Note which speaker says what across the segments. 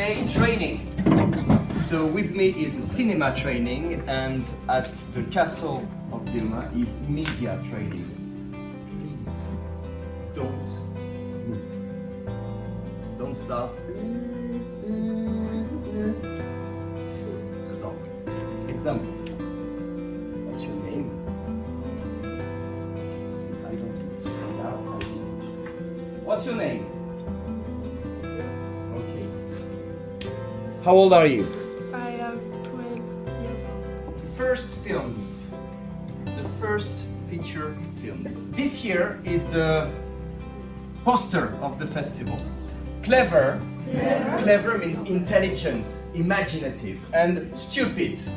Speaker 1: in training. So with me is cinema training and at the castle of Dilma is media training. Please don't move. Don't start. Stop. Example. What's your name? What's your name? How old are you?
Speaker 2: I have 12 years old.
Speaker 1: First films. The first feature films. This year is the poster of the festival. Clever. Clever, means intelligent, imaginative, and stupid. So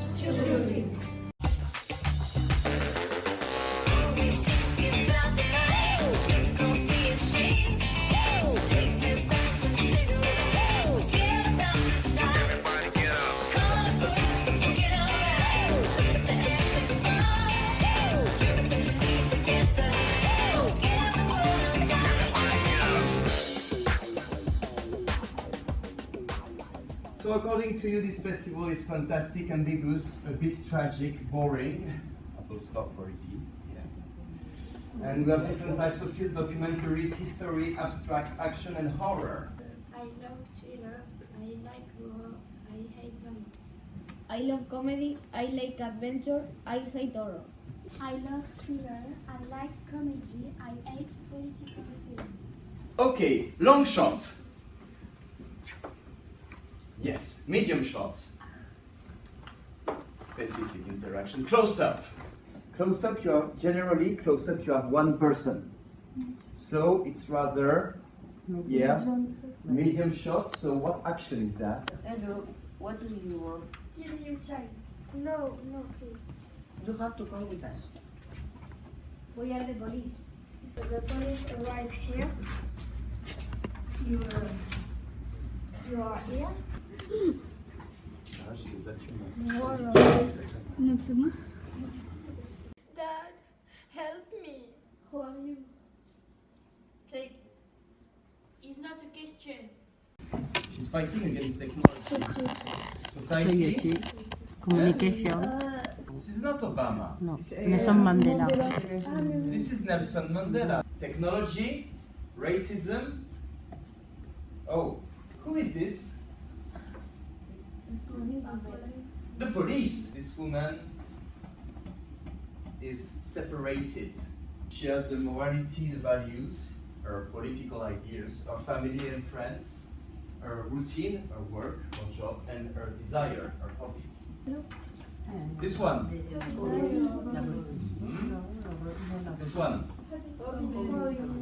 Speaker 1: according to you, this festival is fantastic, ambiguous, a bit tragic, boring. Apple stop for easy. Yeah. And we have different types of film, documentaries, history, abstract, action, and horror.
Speaker 3: I love thriller. I like horror. I hate drama.
Speaker 4: I love comedy, I like adventure, I hate horror.
Speaker 3: I love thriller. I like comedy. I hate political film.
Speaker 1: Okay, long shot. Yes, medium shot. Specific interaction. Close up. Close up, you have generally close up. You have one person, so it's rather yeah medium shot. So what action is that?
Speaker 5: Hello, what do you want?
Speaker 3: Kill you, child. No, no, please.
Speaker 5: You have to call with us.
Speaker 4: We are the police.
Speaker 3: The police arrive here. You, uh, you are. Dad, help me. Who are you? Take.
Speaker 6: It's not a question.
Speaker 1: She's fighting against technology. Society.
Speaker 5: Communication.
Speaker 1: Uh, this is not Obama.
Speaker 5: No, uh, Nelson Mandela.
Speaker 1: Um, this is Nelson Mandela. Technology, racism. Oh, who is this? The police. This woman is separated. She has the morality, the values, her political ideas, her family and friends, her routine, her work, her job, and her desire, her hobbies. This one. Hmm? This one.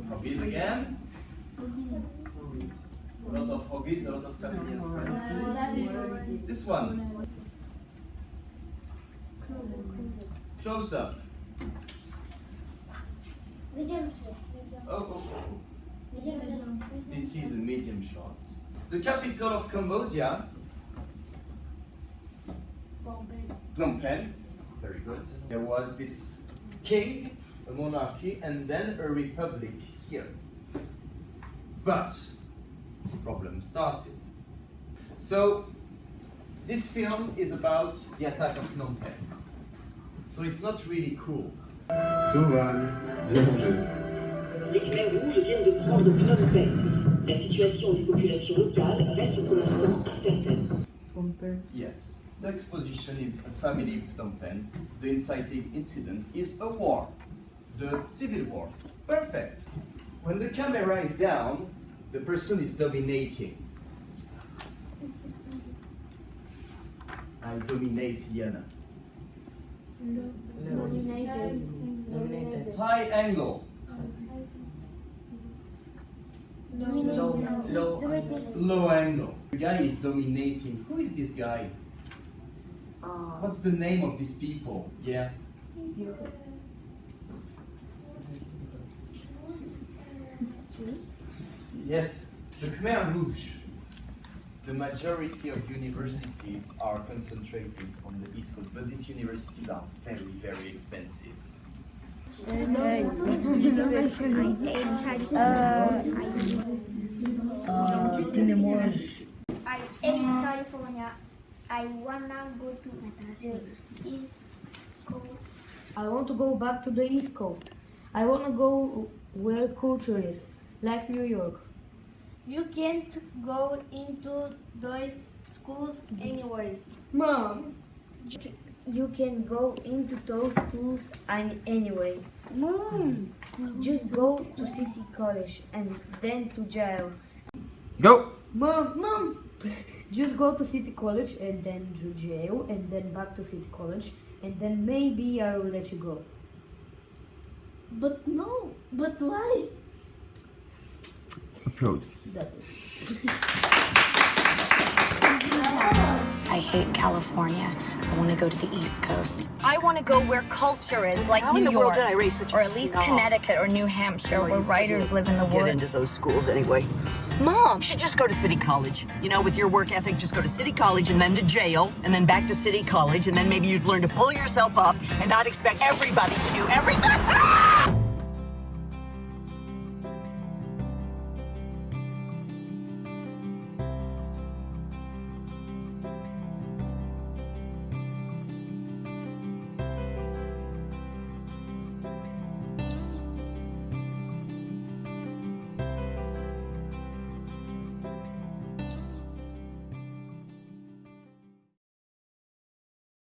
Speaker 1: Hobbies again. A lot of hobbies, a lot of family and friends. This one. Close up.
Speaker 3: Medium
Speaker 1: Oh, oh, oh. This is a medium shot. The capital of Cambodia, Phnom Penh. Very good. There was this king, a monarchy, and then a republic here. But problem started. So this film is about the attack of Phnom Penh. So it's not really cool.
Speaker 7: Sauvage, viens manger.
Speaker 8: Les Khmers rouges viennent de prendre Phnom Penh. La situation des populations locales reste pour l'instant incertaine.
Speaker 1: Yes. The exposition is a family in Phnom Penh. The inciting incident is a war. The civil war. Perfect. When the camera is down, the person is dominating. I dominate Liana.
Speaker 4: Dominated.
Speaker 1: High angle.
Speaker 4: Dominated.
Speaker 1: Low angle. The guy is dominating. Who is this guy? Uh, What's the name of these people? Yeah. Yes, the Khmer Rouge. The majority of universities are concentrated on the East Coast, but these universities are very, very expensive.
Speaker 3: I hate California. I wanna go to the East Coast.
Speaker 9: I want to go back to the East Coast. I want to go where culture is, like New York.
Speaker 2: You can't go into those schools anyway.
Speaker 9: Mom,
Speaker 4: You can go into those schools and anyway.
Speaker 2: Mom!
Speaker 4: Just go to city college and then to jail.
Speaker 1: Go!
Speaker 9: mom, mom. Just go to city college and then to jail and then back to city college and then maybe I will let you go.
Speaker 2: But no, but why?
Speaker 1: Applaud.
Speaker 10: I hate California. I want to go to the East Coast.
Speaker 11: I want to go where culture is, like
Speaker 5: How
Speaker 11: New
Speaker 5: in the
Speaker 11: York,
Speaker 5: world did I raise such a
Speaker 11: or at least
Speaker 5: snob?
Speaker 11: Connecticut or New Hampshire, where writers live in the world.
Speaker 5: Get into
Speaker 11: woods.
Speaker 5: those schools anyway.
Speaker 11: Mom,
Speaker 5: You should just go to city college. You know, with your work ethic, just go to city college and then to jail and then back to city college and then maybe you'd learn to pull yourself up and not expect everybody to do everything.